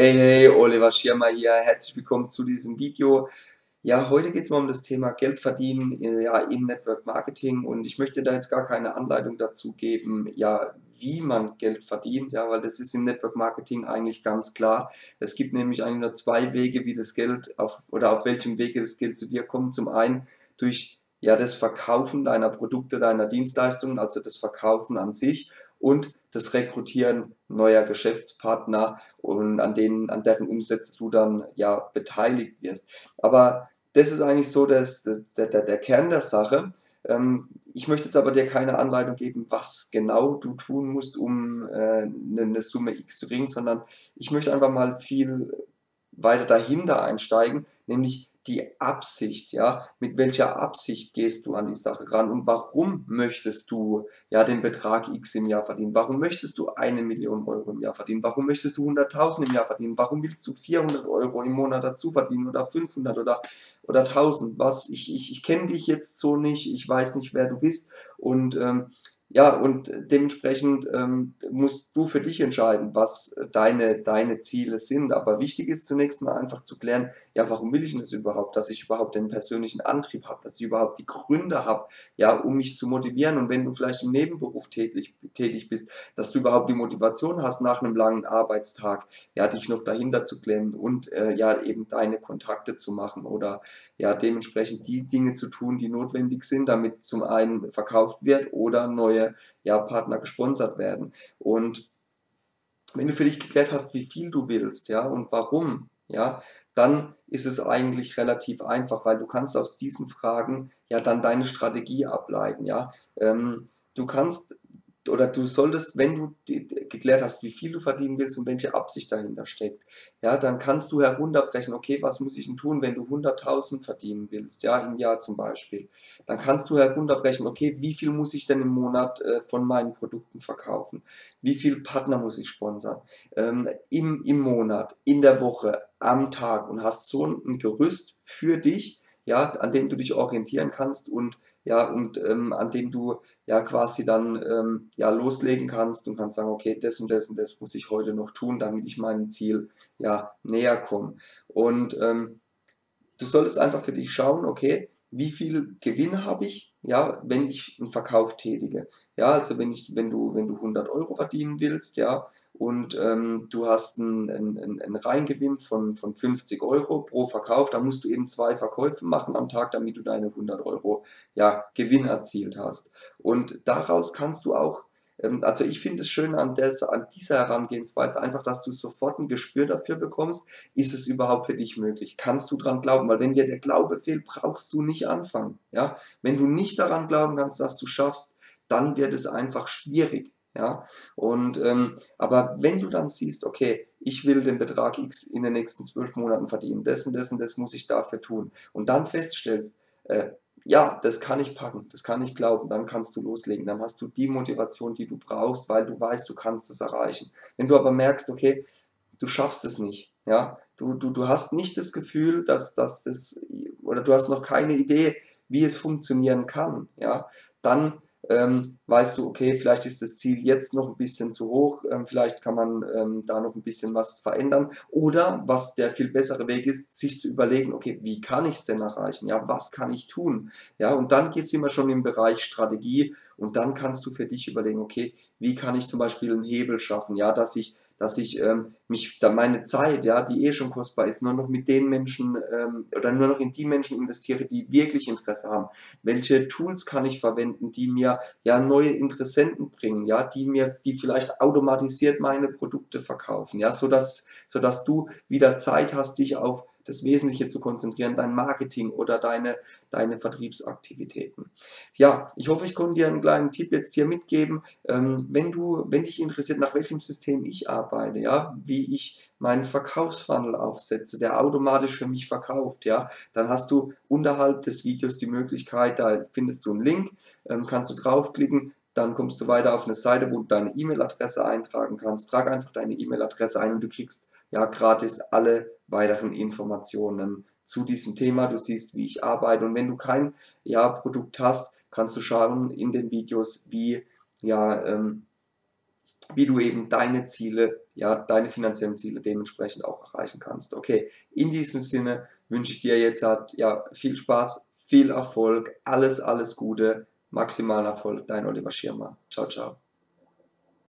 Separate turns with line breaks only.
Hey, hey, Oliver Schirmer hier. Herzlich willkommen zu diesem Video. Ja, heute geht es mal um das Thema Geld verdienen äh, ja, im Network Marketing und ich möchte da jetzt gar keine Anleitung dazu geben, ja, wie man Geld verdient, ja, weil das ist im Network Marketing eigentlich ganz klar. Es gibt nämlich eigentlich nur zwei Wege, wie das Geld auf oder auf welchem Wege das Geld zu dir kommt. Zum einen durch ja, das Verkaufen deiner Produkte, deiner Dienstleistungen, also das Verkaufen an sich und das Rekrutieren neuer Geschäftspartner und an denen, an deren Umsätze du dann ja beteiligt wirst. Aber das ist eigentlich so das, der, der, der Kern der Sache. Ähm, ich möchte jetzt aber dir keine Anleitung geben, was genau du tun musst, um äh, eine Summe X zu kriegen, sondern ich möchte einfach mal viel weiter dahinter einsteigen, nämlich die Absicht, ja, mit welcher Absicht gehst du an die Sache ran und warum möchtest du ja den Betrag X im Jahr verdienen? Warum möchtest du eine Million Euro im Jahr verdienen? Warum möchtest du 100.000 im Jahr verdienen? Warum willst du 400 Euro im Monat dazu verdienen oder 500 oder, oder 1000? Was, ich, ich, ich kenne dich jetzt so nicht, ich weiß nicht, wer du bist und ähm, ja, und dementsprechend ähm, musst du für dich entscheiden, was deine, deine Ziele sind. Aber wichtig ist zunächst mal einfach zu klären, ja, warum will ich denn das überhaupt? Dass ich überhaupt den persönlichen Antrieb habe, dass ich überhaupt die Gründe habe, ja, um mich zu motivieren. Und wenn du vielleicht im Nebenberuf tätig, tätig bist, dass du überhaupt die Motivation hast, nach einem langen Arbeitstag, ja, dich noch dahinter zu klemmen und äh, ja, eben deine Kontakte zu machen oder ja, dementsprechend die Dinge zu tun, die notwendig sind, damit zum einen verkauft wird oder neue ja, Partner gesponsert werden. Und wenn du für dich geklärt hast, wie viel du willst, ja, und warum, ja, dann ist es eigentlich relativ einfach, weil du kannst aus diesen Fragen ja dann deine Strategie ableiten, ja. Ähm, du kannst oder du solltest, wenn du geklärt hast, wie viel du verdienen willst und welche Absicht dahinter steckt, ja, dann kannst du herunterbrechen, okay, was muss ich denn tun, wenn du 100.000 verdienen willst, ja, im Jahr zum Beispiel. Dann kannst du herunterbrechen, okay, wie viel muss ich denn im Monat äh, von meinen Produkten verkaufen? Wie viel Partner muss ich sponsern? Ähm, im, Im Monat, in der Woche, am Tag und hast so ein Gerüst für dich, ja, an dem du dich orientieren kannst und ja, und ähm, an dem du ja quasi dann ähm, ja loslegen kannst und kannst sagen, okay, das und das und das muss ich heute noch tun, damit ich meinem Ziel ja näher komme. Und ähm, du solltest einfach für dich schauen, okay, wie viel Gewinn habe ich, ja, wenn ich einen Verkauf tätige. Ja, also wenn ich, wenn du, wenn du 100 Euro verdienen willst, ja, und ähm, du hast einen, einen, einen Reingewinn von, von 50 Euro pro Verkauf, dann musst du eben zwei Verkäufe machen am Tag, damit du deine 100 Euro ja, Gewinn erzielt hast. Und daraus kannst du auch, ähm, also ich finde es schön an, des, an dieser Herangehensweise einfach, dass du sofort ein Gespür dafür bekommst, ist es überhaupt für dich möglich? Kannst du daran glauben? Weil wenn dir der Glaube fehlt, brauchst du nicht anfangen. Ja? Wenn du nicht daran glauben kannst, dass du schaffst, dann wird es einfach schwierig. Ja? Und, ähm, aber wenn du dann siehst, okay, ich will den Betrag X in den nächsten zwölf Monaten verdienen, das und das und das muss ich dafür tun und dann feststellst, äh, ja, das kann ich packen, das kann ich glauben, dann kannst du loslegen, dann hast du die Motivation, die du brauchst, weil du weißt, du kannst es erreichen. Wenn du aber merkst, okay, du schaffst es nicht, ja, du, du, du hast nicht das Gefühl, dass, dass das, oder du hast noch keine Idee, wie es funktionieren kann, ja, dann ähm, weißt du, okay, vielleicht ist das Ziel jetzt noch ein bisschen zu hoch, ähm, vielleicht kann man ähm, da noch ein bisschen was verändern. Oder was der viel bessere Weg ist, sich zu überlegen, okay, wie kann ich es denn erreichen? Ja, was kann ich tun? Ja, und dann geht es immer schon im Bereich Strategie und dann kannst du für dich überlegen, okay, wie kann ich zum Beispiel einen Hebel schaffen? Ja, dass ich dass ich ähm, mich da meine Zeit, ja, die eh schon kostbar ist, nur noch mit den Menschen ähm, oder nur noch in die Menschen investiere, die wirklich Interesse haben. Welche Tools kann ich verwenden, die mir ja neue Interessenten bringen, ja, die mir, die vielleicht automatisiert meine Produkte verkaufen, ja, so dass, so dass du wieder Zeit hast, dich auf das Wesentliche zu konzentrieren, dein Marketing oder deine, deine Vertriebsaktivitäten. Ja, ich hoffe, ich konnte dir einen kleinen Tipp jetzt hier mitgeben. Ähm, wenn du, wenn dich interessiert, nach welchem System ich arbeite, ja, wie ich meinen Verkaufsfunnel aufsetze, der automatisch für mich verkauft, ja, dann hast du unterhalb des Videos die Möglichkeit, da findest du einen Link, ähm, kannst du draufklicken, dann kommst du weiter auf eine Seite, wo du deine E-Mail-Adresse eintragen kannst. Trag einfach deine E-Mail-Adresse ein und du kriegst ja gratis alle weiteren Informationen zu diesem Thema. Du siehst, wie ich arbeite und wenn du kein ja, Produkt hast, kannst du schauen in den Videos, wie, ja, ähm, wie du eben deine Ziele ja, deine finanziellen Ziele dementsprechend auch erreichen kannst. Okay, in diesem Sinne wünsche ich dir jetzt halt, ja, viel Spaß, viel Erfolg, alles, alles Gute, maximalen Erfolg, dein Oliver Schirmer. Ciao, ciao.